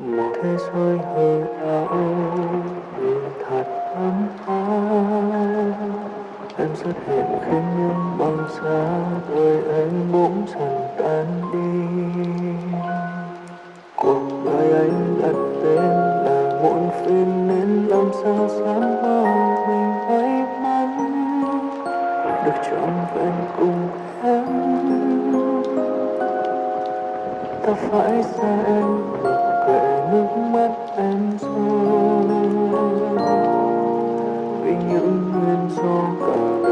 một thế giới hư ảo thật ấm áp. Em xuất hiện khiến những băng giá đời anh bỗng dần tan đi. Cuộc đời anh đặt tên là muộn phiền nên làm sao dám bao mình may mắn được trọn vẹn cùng em. Ta phải xa em nước mắt em rơi vì những nguyên do cả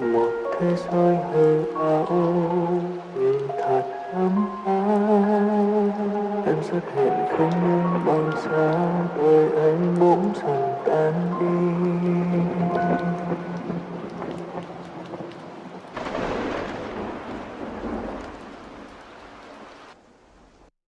một thế giới hư ảo nhưng thật ấm áp. Em xuất hiện không những bằng xa tôi anh bỗng dần tan đi.